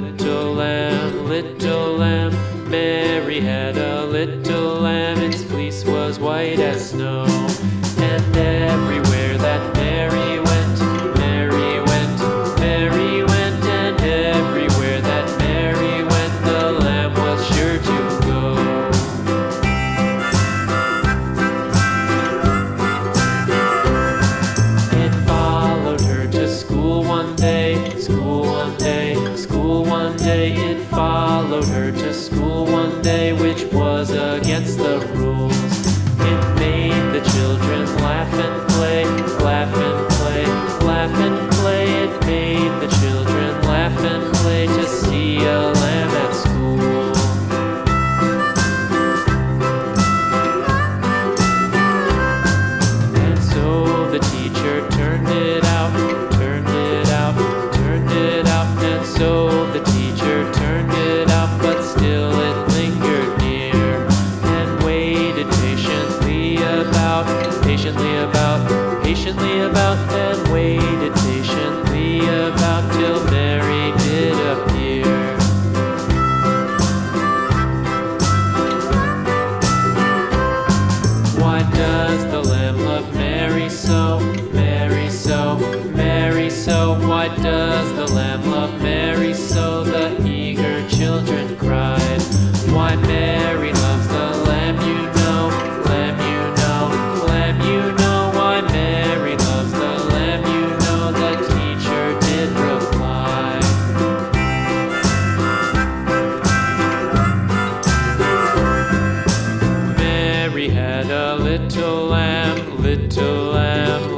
little lamb, little lamb. Mary had a little lamb, its fleece was white as snow. Followed her to school one day, which was against the rules. It made the children laugh and play, laugh and play, laugh and play. It made the children laugh and play to see a lamb at school. And so the teacher turned it out, turned it out, turned it out. And so patiently about, patiently about, and waited patiently about till Mary did appear. Why does the Lamb love Mary so? Mary so, Mary so. Why does Mary had a little lamb, little lamb.